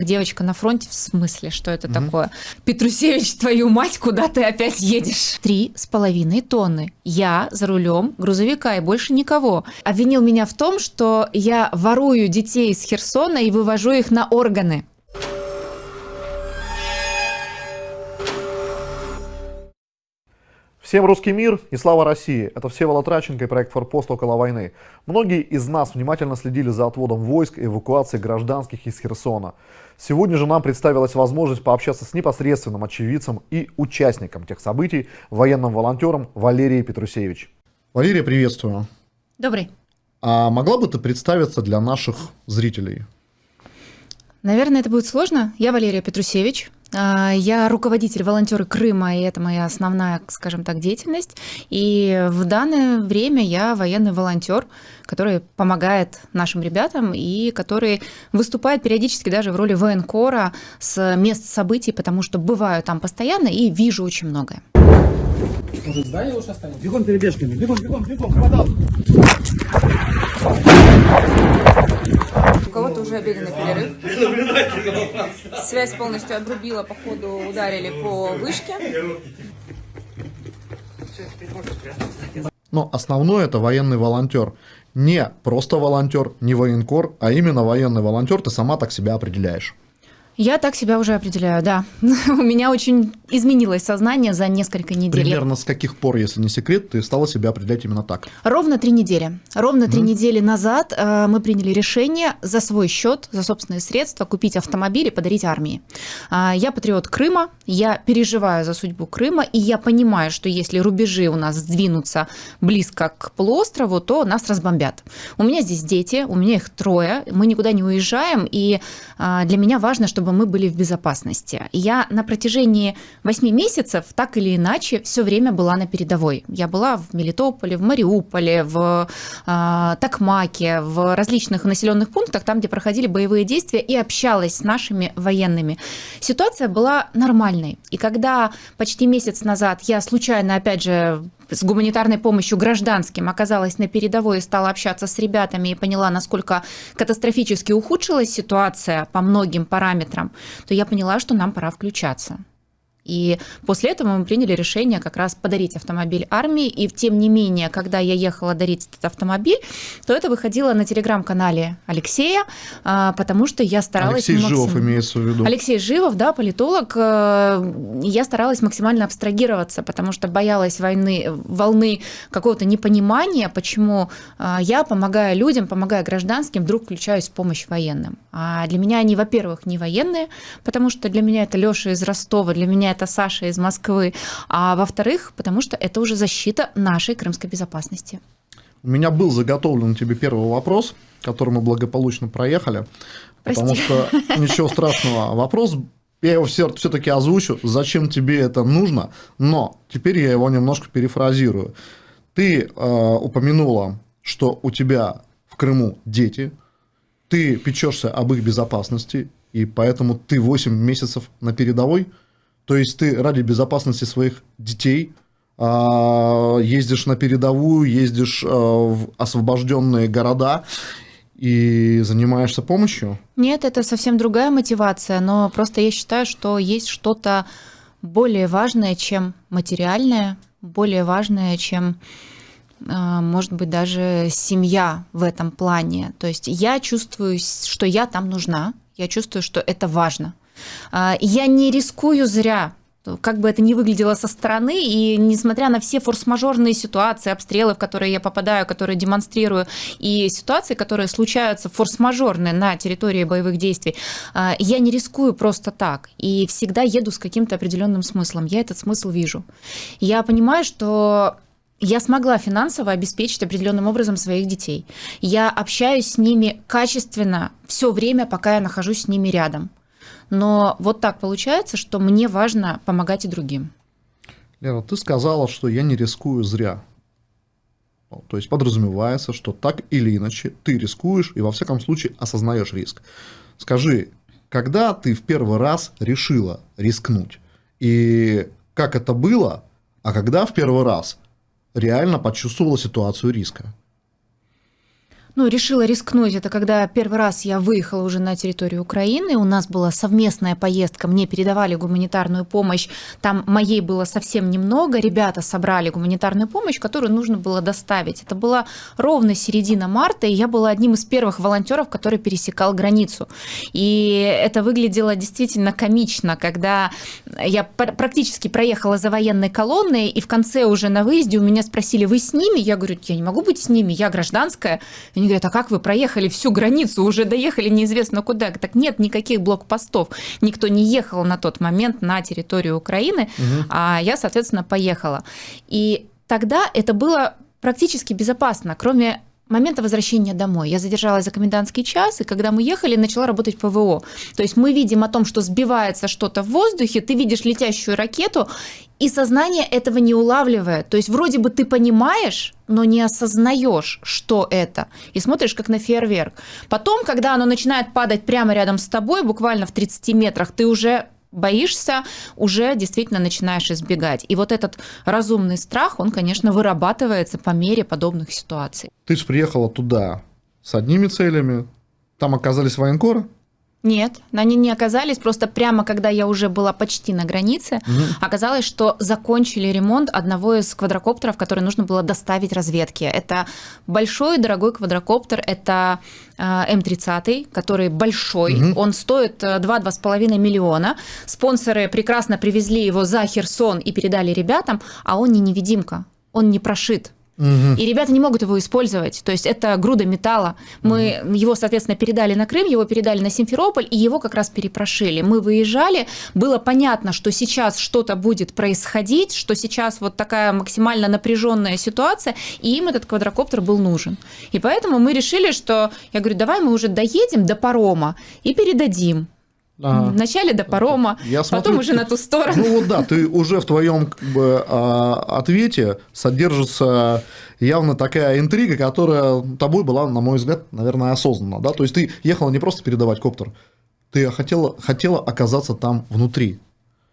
Девочка на фронте, в смысле, что это угу. такое? Петрусевич, твою мать, куда ты опять едешь? Три с половиной тонны. Я за рулем грузовика и больше никого. Обвинил меня в том, что я ворую детей из Херсона и вывожу их на органы. Всем русский мир и слава России! Это Всеволод Траченко и проект «Форпост около войны». Многие из нас внимательно следили за отводом войск и эвакуацией гражданских из Херсона. Сегодня же нам представилась возможность пообщаться с непосредственным очевидцем и участником тех событий, военным волонтером Валерией Петрусевич. Валерия, приветствую. Добрый. А могла бы ты представиться для наших зрителей? Наверное, это будет сложно. Я Валерия Петрусевич, а, я руководитель волонтеры Крыма, и это моя основная, скажем так, деятельность. И в данное время я военный волонтер, который помогает нашим ребятам и который выступает периодически даже в роли военкора с мест событий, потому что бываю там постоянно и вижу очень многое. Может, здание лучше оставить? Бегом перебежками, бегом, бегом, бегом, подал. Уже обеденный перерыв. Связь полностью обрубила, походу ударили по вышке. Но основное это военный волонтер. Не просто волонтер, не военкор, а именно военный волонтер, ты сама так себя определяешь. Я так себя уже определяю, да. У меня очень изменилось сознание за несколько недель. Примерно с каких пор, если не секрет, ты стала себя определять именно так? Ровно три недели. Ровно три mm. недели назад э, мы приняли решение за свой счет, за собственные средства купить автомобиль и подарить армии. Э, я патриот Крыма, я переживаю за судьбу Крыма, и я понимаю, что если рубежи у нас сдвинутся близко к полуострову, то нас разбомбят. У меня здесь дети, у меня их трое, мы никуда не уезжаем, и э, для меня важно, чтобы чтобы мы были в безопасности. Я на протяжении 8 месяцев так или иначе все время была на передовой. Я была в Мелитополе, в Мариуполе, в э, Токмаке, в различных населенных пунктах, там, где проходили боевые действия, и общалась с нашими военными. Ситуация была нормальной. И когда почти месяц назад я случайно, опять же, с гуманитарной помощью гражданским оказалась на передовой и стала общаться с ребятами и поняла, насколько катастрофически ухудшилась ситуация по многим параметрам, то я поняла, что нам пора включаться. И после этого мы приняли решение как раз подарить автомобиль армии. И тем не менее, когда я ехала дарить этот автомобиль, то это выходило на телеграм-канале Алексея, а, потому что я старалась... Алексей максим... Живов имеется в виду. Алексей Живов, да, политолог. Э, я старалась максимально абстрагироваться, потому что боялась войны, волны какого-то непонимания, почему э, я, помогая людям, помогая гражданским, вдруг включаюсь в помощь военным. А для меня они, во-первых, не военные, потому что для меня это Леша из Ростова, для меня это Саша из Москвы, а во-вторых, потому что это уже защита нашей крымской безопасности. У меня был заготовлен тебе первый вопрос, который мы благополучно проехали, Прости. потому что ничего страшного. Вопрос я его все-таки озвучу, зачем тебе это нужно, но теперь я его немножко перефразирую. Ты э, упомянула, что у тебя в Крыму дети, ты печешься об их безопасности, и поэтому ты 8 месяцев на передовой – то есть ты ради безопасности своих детей а, ездишь на передовую, ездишь а, в освобожденные города и занимаешься помощью? Нет, это совсем другая мотивация, но просто я считаю, что есть что-то более важное, чем материальное, более важное, чем а, может быть, даже семья в этом плане. То есть я чувствую, что я там нужна, я чувствую, что это важно. А, я не рискую зря, как бы это ни выглядело со стороны, и несмотря на все форс-мажорные ситуации, обстрелы, в которые я попадаю, которые демонстрирую, и ситуации, которые случаются форс-мажорные на территории боевых действий, а, я не рискую просто так, и всегда еду с каким-то определенным смыслом. Я этот смысл вижу. Я понимаю, что я смогла финансово обеспечить определенным образом своих детей. Я общаюсь с ними качественно все время, пока я нахожусь с ними рядом. Но вот так получается, что мне важно помогать и другим. Лера, ты сказала, что я не рискую зря. То есть подразумевается, что так или иначе ты рискуешь и во всяком случае осознаешь риск. Скажи, когда ты в первый раз решила рискнуть? И как это было? А когда в первый раз реально почувствовала ситуацию риска? Ну, решила рискнуть. Это когда первый раз я выехала уже на территорию Украины. У нас была совместная поездка. Мне передавали гуманитарную помощь. Там моей было совсем немного. Ребята собрали гуманитарную помощь, которую нужно было доставить. Это была ровно середина марта, и я была одним из первых волонтеров, который пересекал границу. И это выглядело действительно комично, когда я практически проехала за военной колонной, и в конце уже на выезде у меня спросили, вы с ними? Я говорю, я не могу быть с ними, я гражданская. Они говорят, а как вы проехали всю границу, уже доехали неизвестно куда? Так нет никаких блокпостов. Никто не ехал на тот момент на территорию Украины, угу. а я, соответственно, поехала. И тогда это было практически безопасно, кроме момента возвращения домой. Я задержалась за комендантский час, и когда мы ехали, начала работать ПВО. То есть мы видим о том, что сбивается что-то в воздухе, ты видишь летящую ракету, и сознание этого не улавливает. То есть вроде бы ты понимаешь, но не осознаешь, что это. И смотришь как на фейерверк. Потом, когда оно начинает падать прямо рядом с тобой, буквально в 30 метрах, ты уже боишься, уже действительно начинаешь избегать. И вот этот разумный страх, он, конечно, вырабатывается по мере подобных ситуаций. Ты же приехала туда с одними целями, там оказались военкоры? Нет, они не оказались. Просто прямо когда я уже была почти на границе, угу. оказалось, что закончили ремонт одного из квадрокоптеров, который нужно было доставить разведке. Это большой дорогой квадрокоптер, это э, М30, который большой, угу. он стоит 2-2,5 э, миллиона. Спонсоры прекрасно привезли его за Херсон и передали ребятам, а он не невидимка, он не прошит. И ребята не могут его использовать. То есть это груда металла. Мы угу. его, соответственно, передали на Крым, его передали на Симферополь, и его как раз перепрошили. Мы выезжали, было понятно, что сейчас что-то будет происходить, что сейчас вот такая максимально напряженная ситуация, и им этот квадрокоптер был нужен. И поэтому мы решили, что, я говорю, давай мы уже доедем до парома и передадим. Ага. Вначале до парома, Я потом уже на ту сторону. Ну вот да, ты уже в твоем как бы, а, ответе содержится явно такая интрига, которая тобой была, на мой взгляд, наверное, осознанна. Да? То есть ты ехала не просто передавать коптер, ты хотела, хотела оказаться там внутри.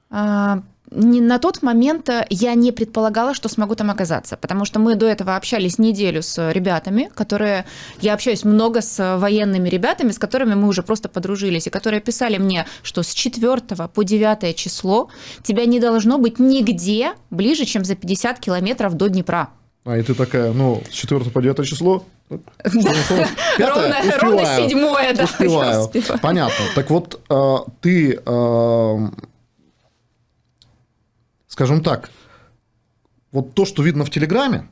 А, не, на тот момент э, я не предполагала, что смогу там оказаться, потому что мы до этого общались неделю с ребятами, которые... Я общаюсь много с военными ребятами, с которыми мы уже просто подружились, и которые писали мне, что с 4 по 9 число тебя не должно быть нигде ближе, чем за 50 километров доДнепра. А, и ты такая, ну, с 4 по 9 число? Ровно, ровно седьмое, да. Успеваю. Понятно. Так вот, э, ты э, скажем так, вот то, что видно в Телеграме,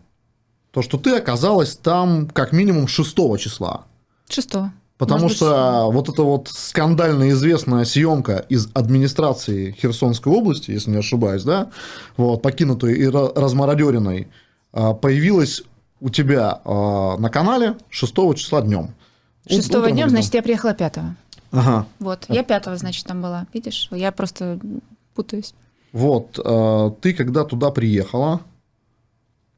то, что ты оказалась там как минимум 6 числа. 6. Потому Может что быть, вот эта вот скандально известная съемка из администрации Херсонской области, если не ошибаюсь, да, вот, покинутой и размародеренной, а, появилась у тебя а, на канале 6 числа днем. 6 днем, значит, я приехала 5. Ага. Вот, я 5, значит, там была. Видишь, я просто путаюсь. Вот, э, ты когда туда приехала,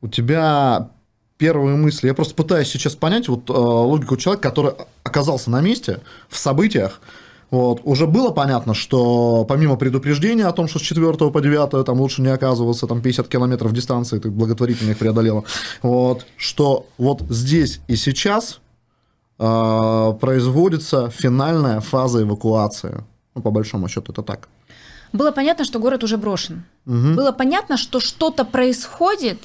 у тебя первые мысли, я просто пытаюсь сейчас понять вот э, логику человека, который оказался на месте, в событиях, вот, уже было понятно, что помимо предупреждения о том, что с 4 по 9 там лучше не оказываться, там 50 километров дистанции ты благотворительно их преодолела, вот, что вот здесь и сейчас э, производится финальная фаза эвакуации. Ну, по большому счету это так. Было понятно, что город уже брошен. Угу. Было понятно, что что-то происходит.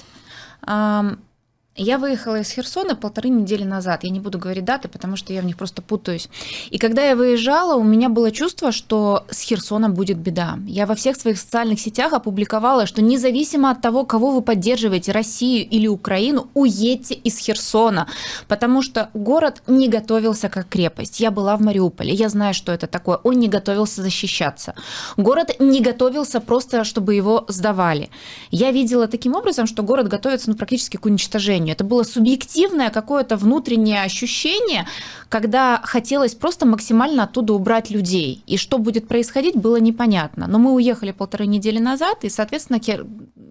Я выехала из Херсона полторы недели назад. Я не буду говорить даты, потому что я в них просто путаюсь. И когда я выезжала, у меня было чувство, что с Херсоном будет беда. Я во всех своих социальных сетях опубликовала, что независимо от того, кого вы поддерживаете, Россию или Украину, уедьте из Херсона, потому что город не готовился как крепость. Я была в Мариуполе, я знаю, что это такое. Он не готовился защищаться. Город не готовился просто, чтобы его сдавали. Я видела таким образом, что город готовится ну, практически к уничтожению уничтожению. Это было субъективное какое-то внутреннее ощущение, когда хотелось просто максимально оттуда убрать людей. И что будет происходить, было непонятно. Но мы уехали полторы недели назад, и, соответственно,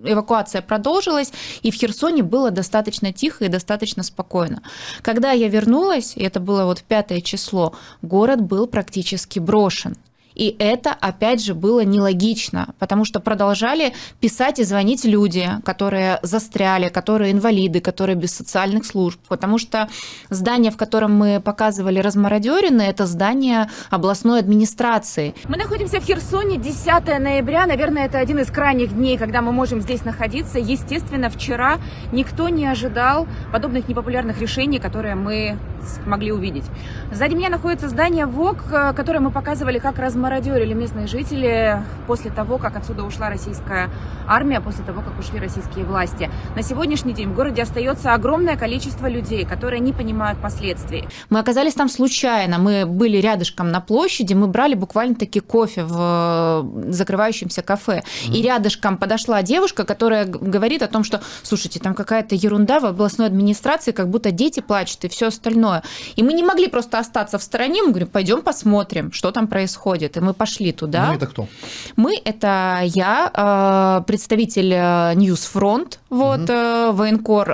эвакуация продолжилась, и в Херсоне было достаточно тихо и достаточно спокойно. Когда я вернулась, и это было вот пятое число, город был практически брошен. И это, опять же, было нелогично, потому что продолжали писать и звонить люди, которые застряли, которые инвалиды, которые без социальных служб, потому что здание, в котором мы показывали размародерины, это здание областной администрации. Мы находимся в Херсоне 10 ноября, наверное, это один из крайних дней, когда мы можем здесь находиться. Естественно, вчера никто не ожидал подобных непопулярных решений, которые мы смогли увидеть. Сзади меня находится здание ВОК, э, которое мы показывали, как размародерили местные жители после того, как отсюда ушла российская армия, после того, как ушли российские власти. На сегодняшний день в городе остается огромное количество людей, которые не понимают последствий. Мы оказались там случайно, мы были рядышком на площади, мы брали буквально-таки кофе в э, закрывающемся кафе. Mm-hmm. И рядышком подошла девушка, которая говорит о том, что, слушайте, там какая-то ерунда в областной администрации, как будто дети плачут и все остальное остальное. И мы не могли просто остаться в стороне, мы говорим, пойдем посмотрим, что там происходит. И мы пошли туда. Мы это кто? Мы это я, э, представитель э, Ньюсфронт, вот, угу. военкор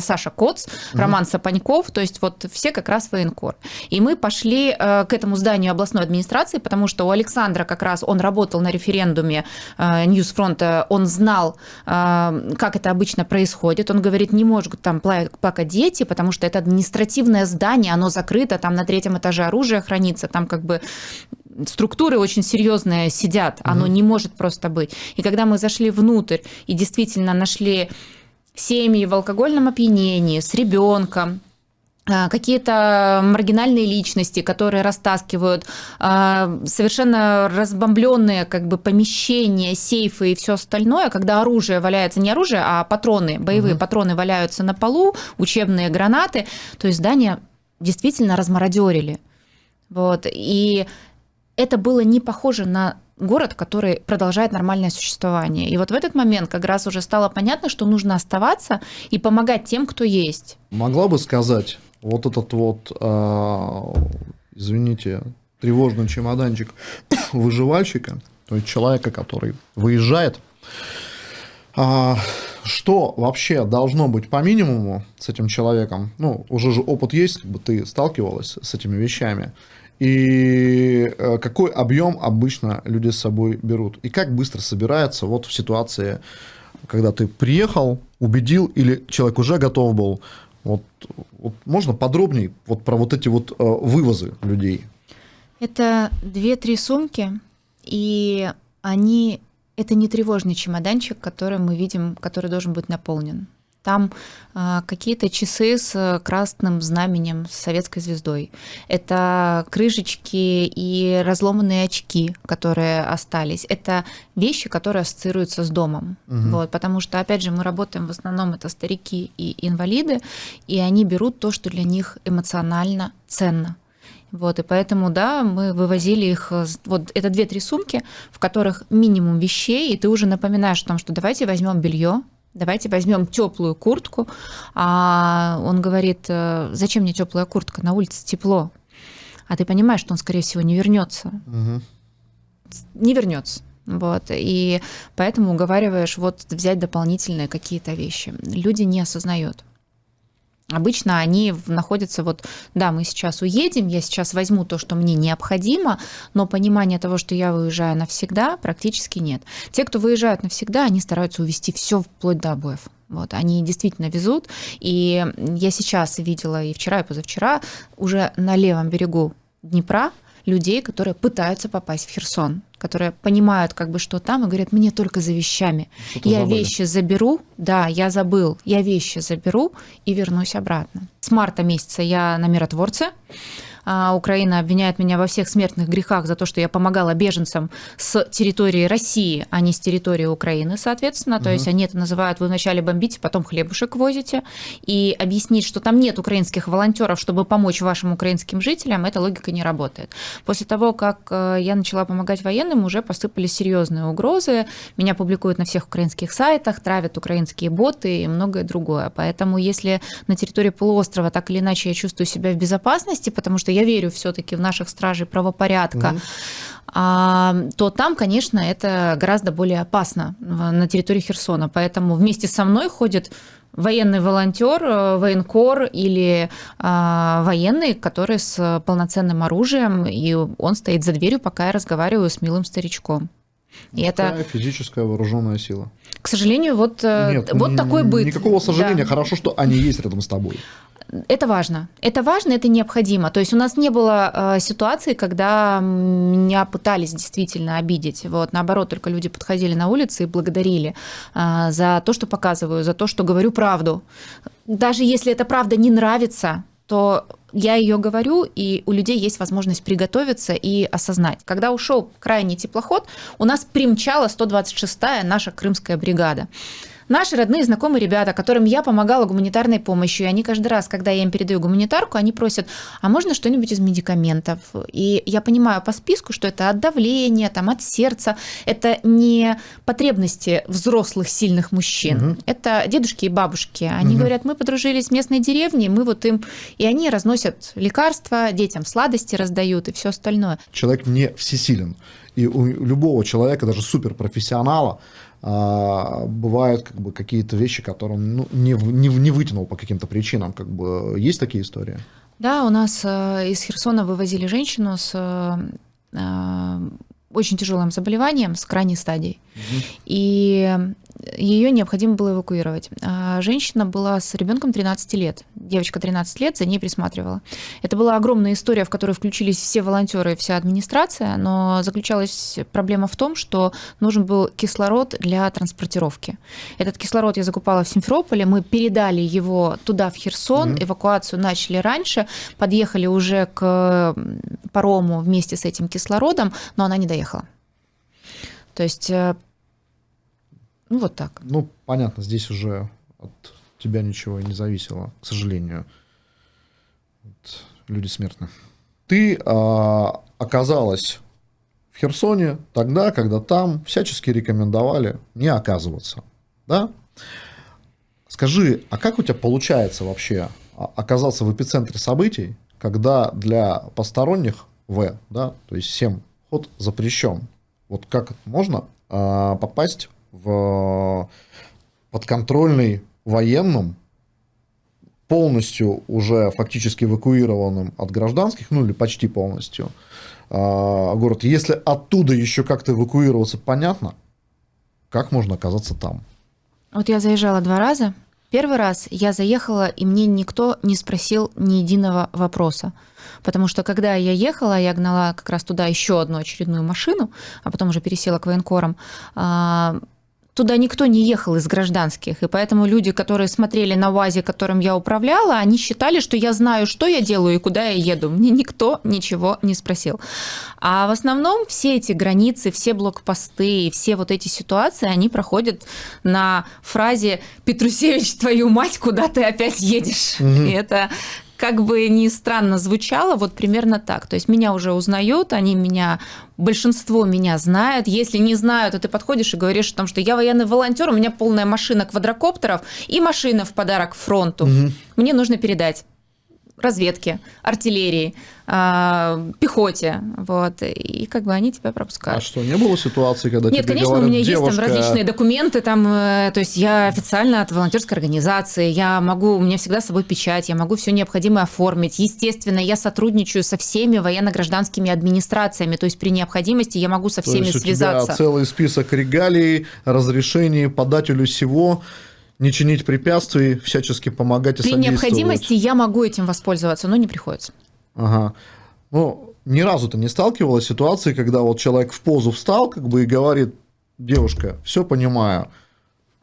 Саша Коц, угу. Роман Сапаньков, то есть вот все как раз военкор. И мы пошли к этому зданию областной администрации, потому что у Александра как раз он работал на референдуме Ньюсфронта, он знал, как это обычно происходит. Он говорит, не может там плакать дети, потому что это административное здание, оно закрыто, там на третьем этаже оружие хранится, там как бы структуры очень серьезные сидят, оно угу. не может просто быть. И когда мы зашли внутрь и действительно нашли семьи в алкогольном опьянении с ребенком, а, какие-то маргинальные личности, которые растаскивают а, совершенно разбомбленные как бы помещения, сейфы и все остальное, когда оружие валяется, не оружие, а патроны, боевые угу. патроны валяются на полу, учебные гранаты, то есть здание действительно размародерили. Вот. И это было не похоже на город, который продолжает нормальное существование. И вот в этот момент как раз уже стало понятно, что нужно оставаться и помогать тем, кто есть. Могла бы сказать, вот этот вот, э, извините, тревожный чемоданчик выживальщика, то есть человека, который выезжает, э, что вообще должно быть по минимуму с этим человеком? Ну, уже же опыт есть, как бы ты сталкивалась с этими вещами и э, какой объем обычно люди с собой берут, и как быстро собирается вот в ситуации, когда ты приехал, убедил, или человек уже готов был, вот, вот можно подробнее вот про вот эти вот э, вывозы людей? Это две-три сумки, и они это не тревожный чемоданчик, который мы видим, который должен быть наполнен. Там э, какие-то часы с красным знаменем, с советской звездой. Это крышечки и разломанные очки, которые остались. Это вещи, которые ассоциируются с домом. Угу. Вот, потому что, опять же, мы работаем в основном это старики и инвалиды, и они берут то, что для них эмоционально ценно. Вот, и поэтому, да, мы вывозили их, вот это две-три сумки, в которых минимум вещей, и ты уже напоминаешь о том, что давайте возьмем белье, давайте возьмем теплую куртку. А он говорит, «Э, зачем мне теплая куртка, на улице тепло. А ты понимаешь, что он, скорее всего, не вернется. Угу. Не вернется. Вот, и поэтому уговариваешь вот взять дополнительные какие-то вещи. Люди не осознают. Обычно они находятся вот, да, мы сейчас уедем, я сейчас возьму то, что мне необходимо, но понимания того, что я выезжаю навсегда, практически нет. Те, кто выезжают навсегда, они стараются увезти все вплоть до обоев. Вот, они действительно везут. И я сейчас видела и вчера, и позавчера уже на левом берегу Днепра людей, которые пытаются попасть в Херсон которые понимают, как бы, что там, и говорят, мне только за вещами. Что я забыли. вещи заберу, да, я забыл, я вещи заберу и вернусь обратно. С марта месяца я на миротворце. А, Украина обвиняет меня во всех смертных грехах за то, что я помогала беженцам с территории России, а не с территории Украины, соответственно. Угу. То есть они это называют, вы вначале бомбите, потом хлебушек возите. И объяснить, что там нет украинских волонтеров, чтобы помочь вашим украинским жителям, эта логика не работает. После того, как э, я начала помогать военным, уже посыпались серьезные угрозы. Меня публикуют на всех украинских сайтах, травят украинские боты и многое другое. Поэтому если на территории полуострова так или иначе я чувствую себя в безопасности, потому что я верю все-таки в наших стражей правопорядка. Угу. а, то там, конечно, это гораздо более опасно на территории Херсона. Поэтому вместе со мной ходит военный волонтер, э, военкор или э, военный, который с полноценным оружием, и он стоит за дверью, пока я разговариваю с милым старичком. И это физическая вооруженная сила. К сожалению, вот, э, Нет, вот такой быт. Никакого сожаления, да. хорошо, что они есть рядом с тобой. Это важно. Это важно, это необходимо. То есть у нас не было э, ситуации, когда меня пытались действительно обидеть. Вот, наоборот, только люди подходили на улице и благодарили э, за то, что показываю, за то, что говорю правду. Даже если эта правда не нравится, то я ее говорю, и у людей есть возможность приготовиться и осознать. Когда ушел крайний теплоход, у нас примчала 126-я наша крымская бригада. Наши родные, знакомые ребята, которым я помогала гуманитарной помощью, и они каждый раз, когда я им передаю гуманитарку, они просят, а можно что-нибудь из медикаментов? И я понимаю по списку, что это от давления, там, от сердца, это не потребности взрослых сильных мужчин, угу. это дедушки и бабушки. Они угу. говорят, мы подружились в местной деревне, мы вот им... И они разносят лекарства, детям сладости раздают и все остальное. Человек не всесилен. И у любого человека, даже суперпрофессионала, а, бывают как бы какие-то вещи, которые он ну, не, не, не вытянул по каким-то причинам. Как бы есть такие истории? Да, у нас э, из Херсона вывозили женщину с э, очень тяжелым заболеванием, с крайней стадией. Угу. И ее необходимо было эвакуировать. А женщина была с ребенком 13 лет. Девочка 13 лет за ней присматривала. Это была огромная история, в которой включились все волонтеры и вся администрация, но заключалась проблема в том, что нужен был кислород для транспортировки. Этот кислород я закупала в Симферополе, мы передали его туда, в Херсон, mm-hmm. эвакуацию начали раньше, подъехали уже к парому вместе с этим кислородом, но она не доехала. То есть э, ну, вот так. Ну, понятно, здесь уже от тебя ничего не зависело, к сожалению. Вот, люди смертны. Ты а, оказалась в Херсоне тогда, когда там всячески рекомендовали не оказываться. Да? Скажи, а как у тебя получается вообще оказаться в эпицентре событий, когда для посторонних В, да, то есть всем ход запрещен? Вот как можно а, попасть в подконтрольный военным, полностью уже фактически эвакуированным от гражданских, ну или почти полностью, а, город. Если оттуда еще как-то эвакуироваться, понятно, как можно оказаться там? Вот я заезжала два раза. Первый раз я заехала, и мне никто не спросил ни единого вопроса. Потому что когда я ехала, я гнала как раз туда еще одну очередную машину, а потом уже пересела к военкорам а, туда никто не ехал из гражданских, и поэтому люди, которые смотрели на УАЗе, которым я управляла, они считали, что я знаю, что я делаю и куда я еду. Мне никто ничего не спросил. А в основном все эти границы, все блокпосты и все вот эти ситуации, они проходят на фразе «Петрусевич, твою мать, куда ты опять едешь?» угу. И это как бы ни странно звучало, вот примерно так. То есть меня уже узнают, они меня, большинство меня знают. Если не знают, то ты подходишь и говоришь о том, что я военный волонтер, у меня полная машина квадрокоптеров и машина в подарок фронту. Угу. Мне нужно передать разведке, артиллерии, а, пехоте, вот, и как бы они тебя пропускают. А что, не было ситуации, когда Нет, тебе конечно, говорят, у меня девушка... есть там различные документы, там, э, то есть я официально от волонтерской организации, я могу, у меня всегда с собой печать, я могу все необходимое оформить. Естественно, я сотрудничаю со всеми военно-гражданскими администрациями, то есть при необходимости я могу со всеми то есть связаться. У тебя целый список регалий, разрешений подателю всего, не чинить препятствий, всячески помогать и При необходимости я могу этим воспользоваться, но не приходится. Ага. Ну, ни разу ты не сталкивалась с ситуацией, когда вот человек в позу встал, как бы и говорит, девушка, все понимаю,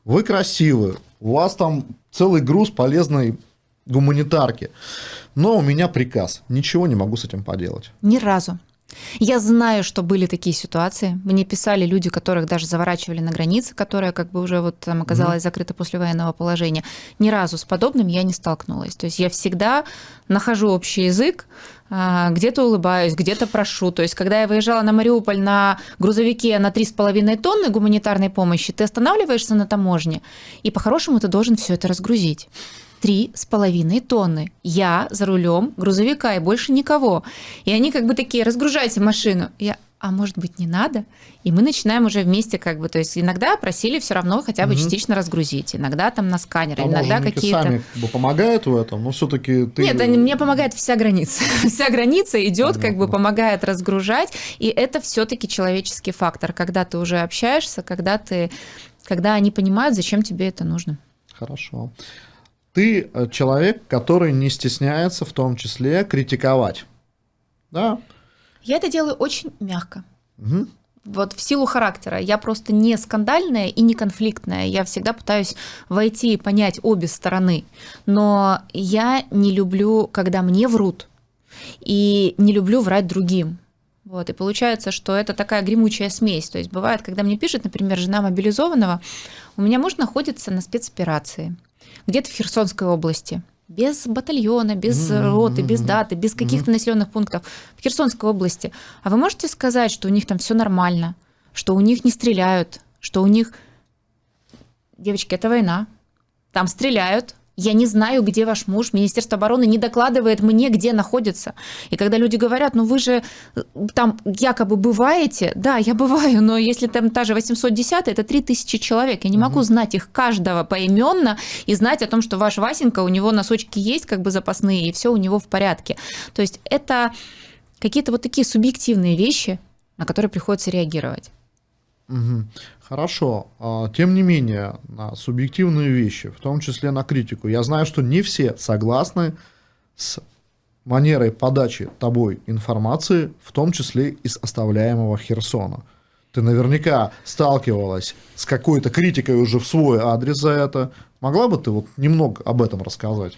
вы красивы, у вас там целый груз полезной гуманитарки, но у меня приказ, ничего не могу с этим поделать. Ни разу. Я знаю, что были такие ситуации. Мне писали люди, которых даже заворачивали на границе, которая как бы уже вот там оказалась mm-hmm. закрыта после военного положения. Ни разу с подобным я не столкнулась. То есть я всегда нахожу общий язык, а, где-то улыбаюсь, где-то прошу. То есть, когда я выезжала на Мариуполь на грузовике на 3,5 тонны гуманитарной помощи, ты останавливаешься на таможне, и по-хорошему ты должен все это разгрузить три с половиной тонны. Я за рулем грузовика и больше никого. И они как бы такие, разгружайте машину. Я, а может быть не надо, и мы начинаем уже вместе как бы, то есть иногда просили все равно хотя бы угу. частично разгрузить, иногда там на сканер, а иногда какие-то... сами как бы помогают в этом, но все-таки ты... Нет, мне помогает вся граница, вся граница идет, как бы помогает разгружать, и это все-таки человеческий фактор, когда ты уже общаешься, когда ты, когда они понимают, зачем тебе это нужно. Хорошо. Ты э, человек, который не стесняется в том числе критиковать, да? Я это делаю очень мягко. Угу. Вот в силу характера. Я просто не скандальная и не конфликтная. Я всегда пытаюсь войти и понять обе стороны. Но я не люблю, когда мне врут. И не люблю врать другим. Вот, и получается, что это такая гремучая смесь. То есть бывает, когда мне пишет, например, жена мобилизованного, у меня муж находится на спецоперации, где-то в Херсонской области – без батальона, без mm-hmm. роты, без даты, без каких-то mm-hmm. населенных пунктов в Херсонской области. А вы можете сказать, что у них там все нормально, что у них не стреляют, что у них... Девочки, это война. Там стреляют, я не знаю, где ваш муж. Министерство обороны не докладывает мне, где находится. И когда люди говорят, ну вы же э, там якобы бываете, да, я бываю, но если там та же 810, это 3000 человек. Я не могу знать их каждого поименно и знать о том, что ваш Васенька, у него носочки есть как бы запасные, и все у него в порядке. То есть это какие-то вот такие субъективные вещи, на которые приходится реагировать. Хорошо. А, тем не менее, на субъективные вещи, в том числе на критику, я знаю, что не все согласны с манерой подачи тобой информации, в том числе из оставляемого Херсона. Ты наверняка сталкивалась с какой-то критикой уже в свой адрес за это. Могла бы ты вот немного об этом рассказать?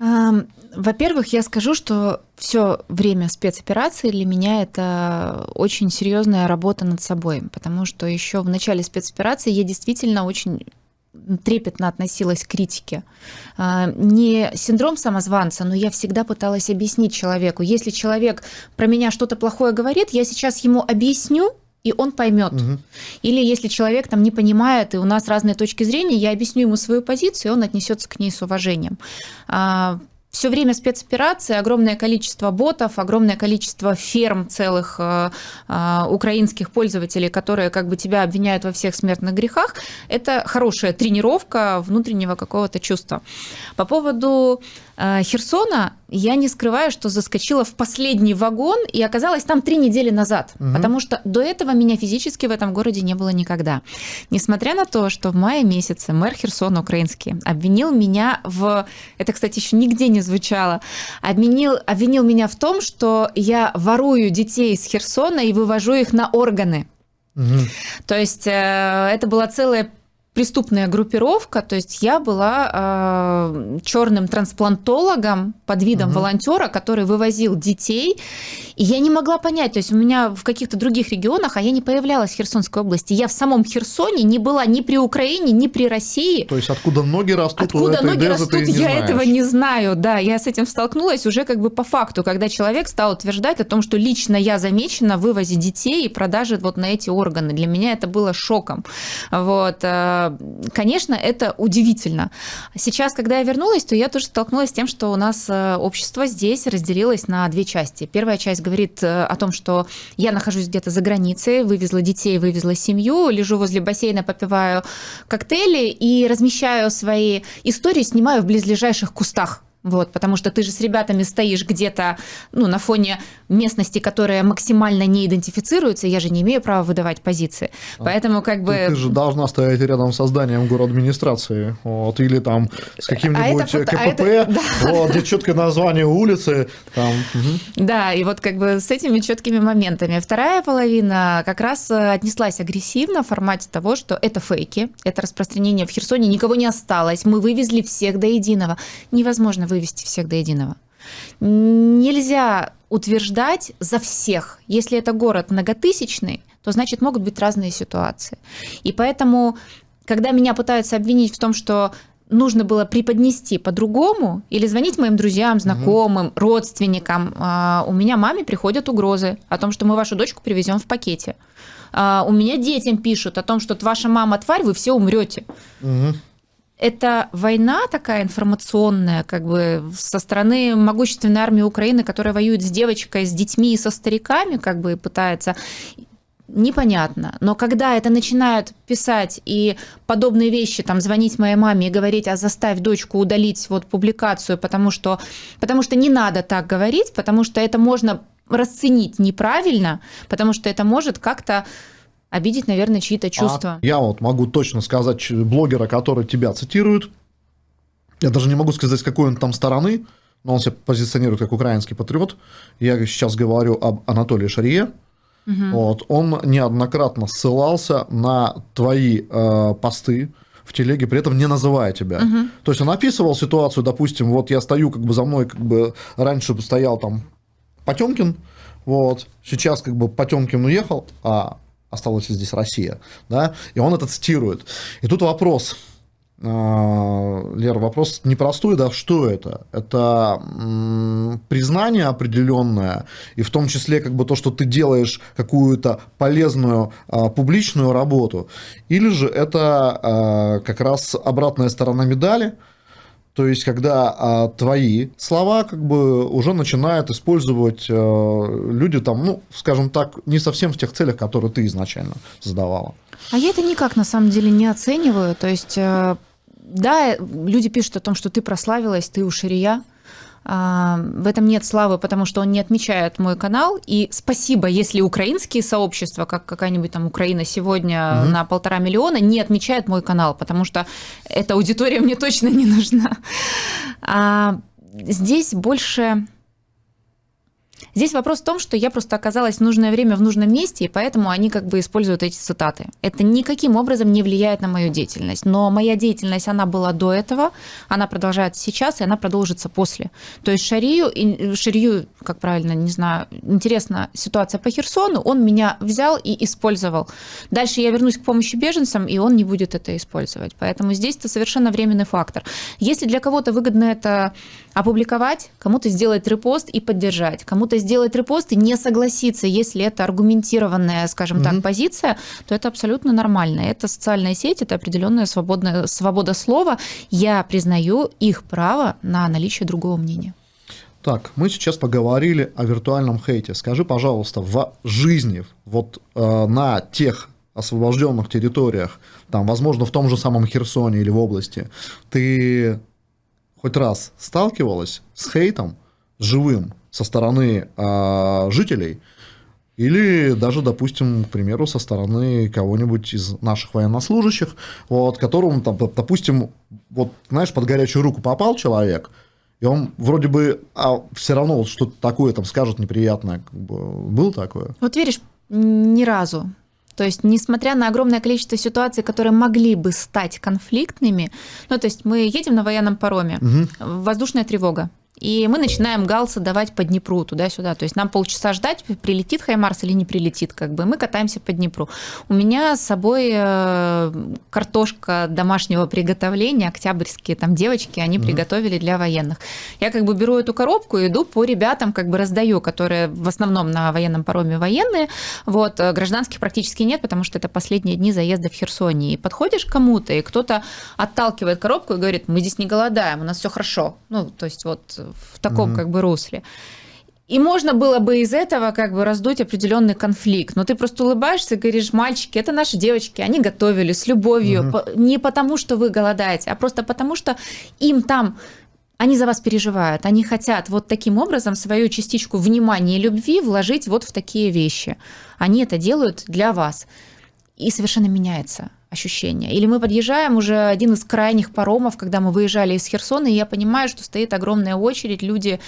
Во-первых, я скажу, что все время спецоперации для меня это очень серьезная работа над собой, потому что еще в начале спецоперации я действительно очень трепетно относилась к критике. А, не синдром самозванца, но я всегда пыталась объяснить человеку. Если человек про меня что-то плохое говорит, я сейчас ему объясню, и он поймет. Угу. Или если человек там не понимает, и у нас разные точки зрения, я объясню ему свою позицию, и он отнесется к ней с уважением. А, все время спецоперации, огромное количество ботов, огромное количество ферм целых э, э, украинских пользователей, которые как бы тебя обвиняют во всех смертных грехах, это хорошая тренировка внутреннего какого-то чувства. По поводу Херсона я не скрываю, что заскочила в последний вагон и оказалась там три недели назад, угу. потому что до этого меня физически в этом городе не было никогда. Несмотря на то, что в мае месяце мэр Херсона украинский обвинил меня в... Это, кстати, еще нигде не звучало. Обвинил, обвинил меня в том, что я ворую детей из Херсона и вывожу их на органы. Угу. То есть э, это была целая преступная группировка, то есть я была э, черным трансплантологом под видом угу. волонтера, который вывозил детей, и я не могла понять, то есть у меня в каких-то других регионах, а я не появлялась в Херсонской области, я в самом Херсоне не была ни при Украине, ни при России. То есть откуда ноги растут, откуда ноги растут, я знаешь. этого не знаю, да, я с этим столкнулась уже как бы по факту, когда человек стал утверждать о том, что лично я замечена в вывозе детей и продаже вот на эти органы. Для меня это было шоком. Вот э, конечно, это удивительно. Сейчас, когда я вернулась, то я тоже столкнулась с тем, что у нас э, общество здесь разделилось на две части. Первая часть говорит э, о том, что я нахожусь где-то за границей, вывезла детей, вывезла семью, лежу возле бассейна, попиваю коктейли и размещаю свои истории, снимаю в близлежащих кустах вот, потому что ты же с ребятами стоишь где-то ну, на фоне местности, которая максимально не идентифицируется, я же не имею права выдавать позиции. А, Поэтому как бы... Ты, ты же должна стоять рядом с зданием администрации, вот, или там с каким-нибудь а это, КПП, а это, вот, где четкое название улицы. Там. Угу. Да, и вот как бы с этими четкими моментами. Вторая половина как раз э, отнеслась агрессивно в формате того, что это фейки, это распространение в Херсоне, никого не осталось, мы вывезли всех до единого. Невозможно вывести всех до единого. Нельзя утверждать за всех. Если это город многотысячный, то значит могут быть разные ситуации. И поэтому, когда меня пытаются обвинить в том, что нужно было преподнести по-другому или звонить моим друзьям, знакомым, угу. родственникам. А, у меня маме приходят угрозы о том, что мы вашу дочку привезем в пакете. А, у меня детям пишут о том, что ваша мама тварь, вы все умрете. Угу это война такая информационная, как бы со стороны могущественной армии Украины, которая воюет с девочкой, с детьми и со стариками, как бы пытается непонятно. Но когда это начинают писать и подобные вещи, там, звонить моей маме и говорить, а заставь дочку удалить вот публикацию, потому что, потому что не надо так говорить, потому что это можно расценить неправильно, потому что это может как-то обидеть, наверное, чьи-то а чувства. А я вот могу точно сказать блогера, который тебя цитирует. Я даже не могу сказать, с какой он там стороны, но он себя позиционирует как украинский патриот. Я сейчас говорю об Анатолии Шарье. Угу. Вот, он неоднократно ссылался на твои э, посты в телеге, при этом не называя тебя. Угу. То есть он описывал ситуацию, допустим, вот я стою, как бы за мной, как бы раньше стоял там Потемкин, вот, сейчас как бы Потемкин уехал, а осталась здесь Россия, да, и он это цитирует. И тут вопрос, а, Лер, вопрос непростой, да, что это? Это признание определенное, и в том числе как бы то, что ты делаешь какую-то полезную а, публичную работу, или же это а, как раз обратная сторона медали, то есть, когда а, твои слова как бы уже начинают использовать а, люди там, ну, скажем так, не совсем в тех целях, которые ты изначально задавала. А я это никак на самом деле не оцениваю. То есть, э, да, люди пишут о том, что ты прославилась, ты у Ширия, в этом нет славы, потому что он не отмечает мой канал. И спасибо, если украинские сообщества, как какая-нибудь там Украина сегодня угу. на полтора миллиона, не отмечают мой канал, потому что эта аудитория мне точно не нужна. А здесь больше Здесь вопрос в том, что я просто оказалась в нужное время в нужном месте, и поэтому они как бы используют эти цитаты. Это никаким образом не влияет на мою деятельность. Но моя деятельность, она была до этого, она продолжается сейчас, и она продолжится после. То есть Шарию, Шарию, как правильно, не знаю, интересна ситуация по Херсону, он меня взял и использовал. Дальше я вернусь к помощи беженцам, и он не будет это использовать. Поэтому здесь это совершенно временный фактор. Если для кого-то выгодно это опубликовать, кому-то сделать репост и поддержать, кому-то сделать репост и не согласиться, если это аргументированная, скажем mm-hmm. так, позиция, то это абсолютно нормально. Это социальная сеть, это определенная свободная, свобода слова. Я признаю их право на наличие другого мнения. Так, мы сейчас поговорили о виртуальном хейте. Скажи, пожалуйста, в жизни, вот э, на тех освобожденных территориях, там, возможно, в том же самом Херсоне или в области, ты хоть раз сталкивалась с хейтом живым со стороны э, жителей, или даже, допустим, к примеру, со стороны кого-нибудь из наших военнослужащих, вот, которому, там, допустим, вот, знаешь, под горячую руку попал человек, и он вроде бы а все равно вот что-то такое там скажет неприятное. Как бы, было такое? Вот веришь, ни разу. То есть, несмотря на огромное количество ситуаций, которые могли бы стать конфликтными, ну, то есть мы едем на военном пароме, угу. воздушная тревога, и мы начинаем галсы давать по Днепру туда-сюда. То есть нам полчаса ждать, прилетит Хаймарс или не прилетит, как бы. Мы катаемся по Днепру. У меня с собой э, картошка домашнего приготовления, октябрьские там девочки, они mm приготовили для военных. Я как бы беру эту коробку и иду по ребятам, как бы раздаю, которые в основном на военном пароме военные. Вот, э, гражданских практически нет, потому что это последние дни заезда в Херсоне. И подходишь к кому-то, и кто-то отталкивает коробку и говорит, мы здесь не голодаем, у нас все хорошо. Ну, то есть вот в таком mm-hmm. как бы русле. И можно было бы из этого как бы раздуть определенный конфликт. Но ты просто улыбаешься и говоришь, мальчики, это наши девочки, они готовили с любовью. Угу. Не потому, что вы голодаете, а просто потому, что им там они за вас переживают, они хотят вот таким образом свою частичку внимания и любви вложить вот в такие вещи. Они это делают для вас. И совершенно меняется ощущение. Или мы подъезжаем уже один из крайних паромов, когда мы выезжали из Херсона, и я понимаю, что стоит огромная очередь, люди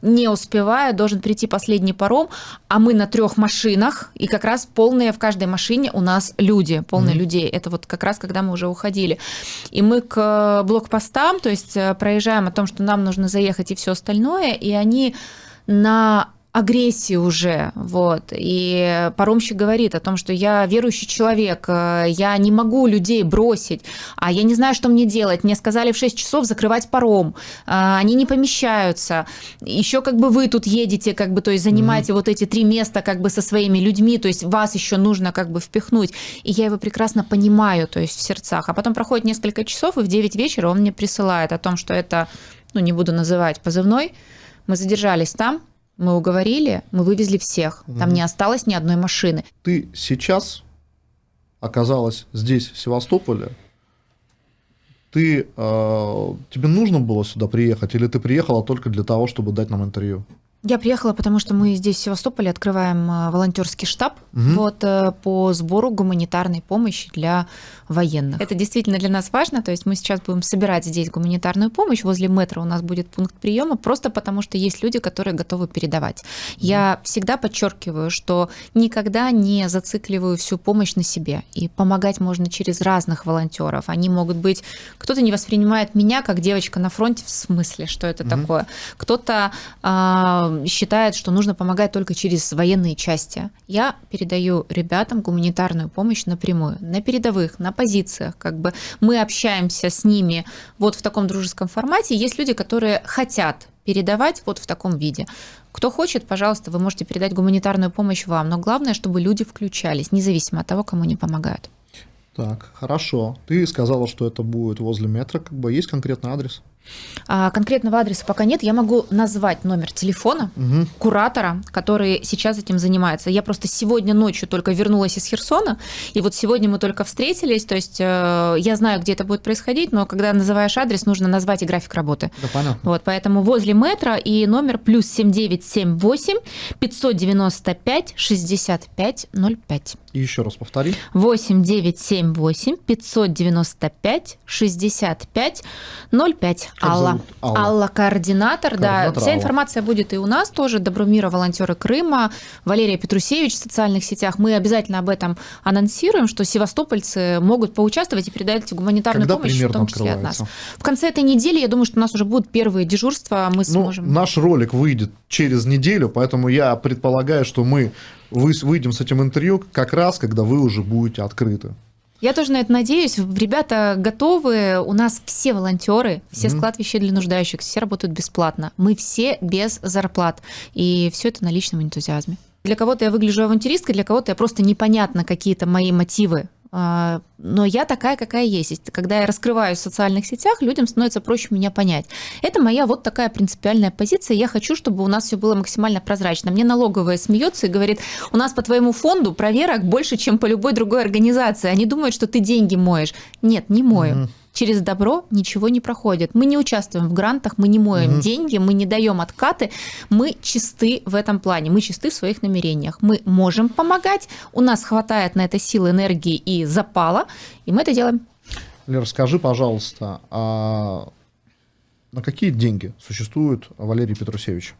не успевают, должен прийти последний паром, а мы на трех машинах, и как раз полные в каждой машине у нас люди, полные mm-hmm. людей. Это вот как раз когда мы уже уходили. И мы к блокпостам, то есть э, проезжаем о том, что нам нужно заехать и все остальное, и они на агрессии уже, вот, и паромщик говорит о том, что я верующий человек, э, я не могу людей бросить, а я не знаю, что мне делать, мне сказали в 6 часов закрывать паром, э, они не помещаются, еще как бы вы тут едете, как бы, то есть занимаете mm-hmm. вот эти три места как бы со своими людьми, то есть вас еще нужно как бы впихнуть, и я его прекрасно понимаю, то есть в сердцах, а потом проходит несколько часов, и в 9 вечера он мне присылает о том, что это, ну, не буду называть позывной, мы задержались там, мы уговорили, мы вывезли всех. Там угу. не осталось ни одной машины. Ты сейчас оказалась здесь, в Севастополе. Ты, э, тебе нужно было сюда приехать, или ты приехала только для того, чтобы дать нам интервью? Я приехала, потому что мы здесь, в Севастополе, открываем э, волонтерский штаб угу. вот, э, по сбору гуманитарной помощи для военных. Это действительно для нас важно, то есть мы сейчас будем собирать здесь гуманитарную помощь, возле метро у нас будет пункт приема, просто потому что есть люди, которые готовы передавать. Я всегда подчеркиваю, что никогда не зацикливаю всю помощь на себе, и помогать можно через разных волонтеров. Они могут быть, кто-то не воспринимает меня как девочка на фронте, в смысле, что это угу. такое, кто-то а, считает, что нужно помогать только через военные части. Я передаю ребятам гуманитарную помощь напрямую, на передовых, на позициях. Как бы мы общаемся с ними вот в таком дружеском формате. Есть люди, которые хотят передавать вот в таком виде. Кто хочет, пожалуйста, вы можете передать гуманитарную помощь вам, но главное, чтобы люди включались, независимо от того, кому они помогают. Так, хорошо. Ты сказала, что это будет возле метро, как бы есть конкретный адрес? А, конкретного адреса пока нет. Я могу назвать номер телефона угу. куратора, который сейчас этим занимается. Я просто сегодня ночью только вернулась из Херсона, и вот сегодня мы только встретились. То есть э, я знаю, где это будет происходить, но когда называешь адрес, нужно назвать и график работы. Да, понятно. Вот, поэтому возле метро и номер плюс 7978 595 65 05. И еще раз повтори. 8978 595 65 05. Алла. Алла. Алла координатор, координатор да. Вся Алла. информация будет и у нас тоже. Добромира, волонтеры Крыма, Валерия Петрусевич в социальных сетях. Мы обязательно об этом анонсируем, что севастопольцы могут поучаствовать и передать гуманитарную Когда помощь, в том числе от нас. В конце этой недели, я думаю, что у нас уже будут первые дежурства, мы ну, сможем. Наш ролик выйдет через неделю, поэтому я предполагаю, что мы выйдем с этим интервью как раз, когда вы уже будете открыты. Я тоже на это надеюсь. Ребята готовы. У нас все волонтеры, все mm-hmm. склад вещей для нуждающихся, все работают бесплатно. Мы все без зарплат. И все это на личном энтузиазме. Для кого-то я выгляжу авантюристкой, для кого-то я просто непонятно какие-то мои мотивы но я такая, какая есть. Когда я раскрываюсь в социальных сетях, людям становится проще меня понять. Это моя вот такая принципиальная позиция. Я хочу, чтобы у нас все было максимально прозрачно. Мне налоговая смеется и говорит, у нас по твоему фонду проверок больше, чем по любой другой организации. Они думают, что ты деньги моешь. Нет, не мою. Mm-hmm через добро ничего не проходит. Мы не участвуем в грантах, мы не моем угу. деньги, мы не даем откаты, мы чисты в этом плане, мы чисты в своих намерениях. Мы можем помогать, у нас хватает на это силы, энергии и запала, и мы это делаем. Лера, скажи, пожалуйста, а на какие деньги существует Валерий Петрусевич?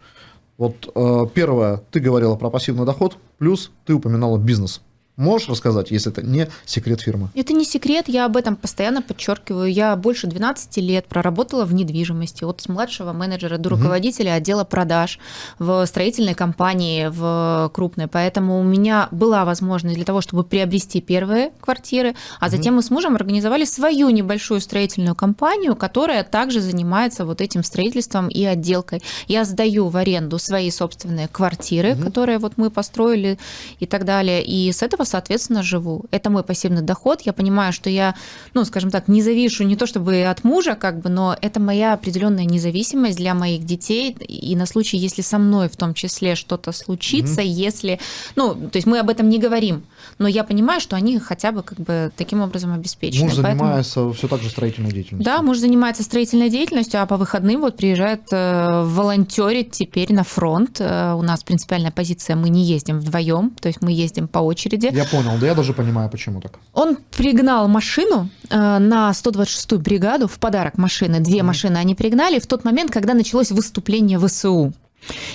Вот э, первое, ты говорила про пассивный доход, плюс ты упоминала бизнес. Можешь рассказать, если это не секрет фирмы? Это не секрет, я об этом постоянно подчеркиваю. Я больше 12 лет проработала в недвижимости, от младшего менеджера до руководителя угу. отдела продаж в строительной компании, в крупной. Поэтому у меня была возможность для того, чтобы приобрести первые квартиры, а угу. затем мы с мужем организовали свою небольшую строительную компанию, которая также занимается вот этим строительством и отделкой. Я сдаю в аренду свои собственные квартиры, угу. которые вот мы построили и так далее. И с этого этого, соответственно, живу. Это мой пассивный доход. Я понимаю, что я, ну, скажем так, не завишу не то чтобы от мужа, как бы, но это моя определенная независимость для моих детей. И на случай, если со мной в том числе что-то случится, mm если, ну, то есть мы об этом не говорим, но я понимаю, что они хотя бы как бы таким образом обеспечены. Муж Поэтому... занимается все так же строительной деятельностью. Да, муж занимается строительной деятельностью, а по выходным вот приезжает э, волонтерить теперь на фронт. Э, у нас принципиальная позиция, мы не ездим вдвоем, то есть мы ездим по очереди. Я понял, да я даже понимаю, почему так. Он пригнал машину э, на 126-ю бригаду в подарок машины. Две mm. машины они пригнали в тот момент, когда началось выступление ВСУ.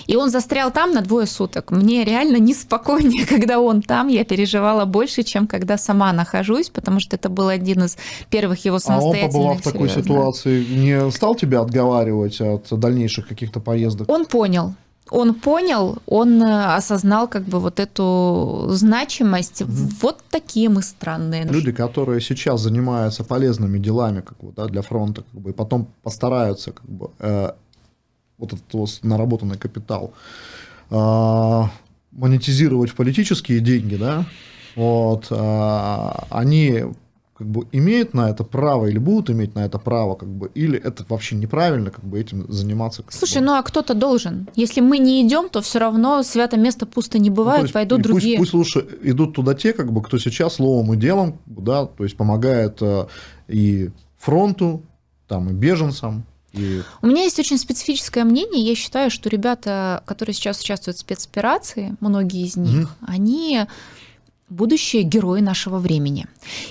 И он застрял там на двое суток. Мне реально неспокойнее, когда он там. Я переживала больше, чем когда сама нахожусь, потому что это был один из первых его самостоятельных... А он, побывав в такой ситуации, не стал тебя отговаривать от дальнейших каких-то поездок? Он понял. он понял, он э, осознал как бы вот эту значимость. Угу. Вот такие мы странные. Люди, которые сейчас занимаются полезными делами как бы, да, для фронта, как бы, и потом постараются как бы, э, вот этот вот наработанный капитал э, монетизировать в политические деньги, да, вот, э, они как бы имеют на это право или будут иметь на это право, как бы, или это вообще неправильно, как бы этим заниматься. Слушай, бы. ну а кто-то должен. Если мы не идем, то все равно свято место пусто не бывает, ну, есть, пойдут другие. Пусть, пусть лучше идут туда те, как бы, кто сейчас словом и делом, да, то есть помогает э, и фронту, там и беженцам, и... У меня есть очень специфическое мнение. Я считаю, что ребята, которые сейчас участвуют в спецоперации, многие из них, угу. они будущие герои нашего времени.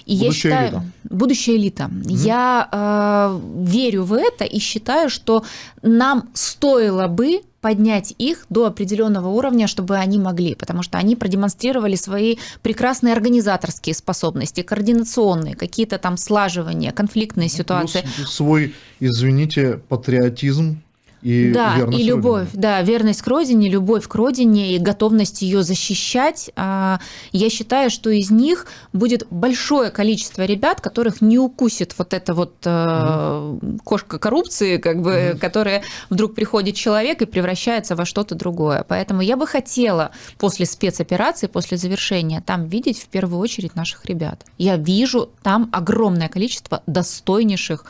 И будущая я считаю, элита. будущая элита. Mm-hmm. Я э, верю в это и считаю, что нам стоило бы поднять их до определенного уровня, чтобы они могли, потому что они продемонстрировали свои прекрасные организаторские способности, координационные, какие-то там слаживания, конфликтные ну, ситуации. Плюс свой, извините, патриотизм и да, верность и любовь, родине. да, верность к родине, любовь к родине и готовность ее защищать. А, я считаю, что из них будет большое количество ребят, которых не укусит вот эта вот mm. кошка коррупции, как бы, mm. которая вдруг приходит человек и превращается во что-то другое. Поэтому я бы хотела после спецоперации, после завершения, там видеть в первую очередь наших ребят. Я вижу там огромное количество достойнейших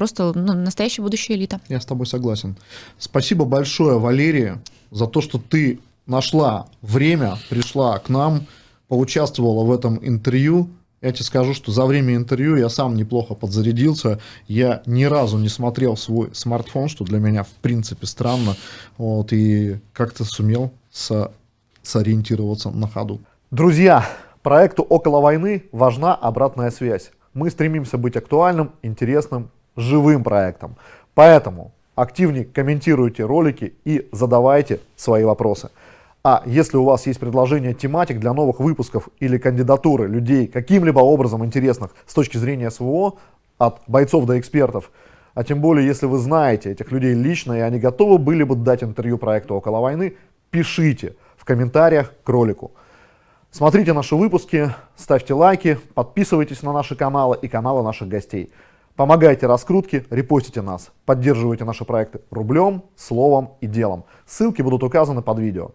просто ну, настоящая будущая элита. Я с тобой согласен. Спасибо большое, Валерия, за то, что ты нашла время, пришла к нам, поучаствовала в этом интервью. Я тебе скажу, что за время интервью я сам неплохо подзарядился. Я ни разу не смотрел свой смартфон, что для меня в принципе странно. Вот, и как-то сумел со сориентироваться на ходу. Друзья, проекту «Около войны» важна обратная связь. Мы стремимся быть актуальным, интересным живым проектом. Поэтому активнее комментируйте ролики и задавайте свои вопросы. А если у вас есть предложение тематик для новых выпусков или кандидатуры людей каким-либо образом интересных с точки зрения СВО, от бойцов до экспертов, а тем более, если вы знаете этих людей лично, и они готовы были бы дать интервью проекту «Около войны», пишите в комментариях к ролику. Смотрите наши выпуски, ставьте лайки, подписывайтесь на наши каналы и каналы наших гостей. Помогайте раскрутке, репостите нас, поддерживайте наши проекты рублем, словом и делом. Ссылки будут указаны под видео.